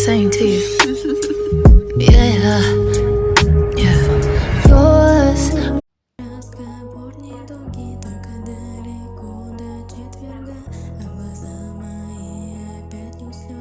saying to you.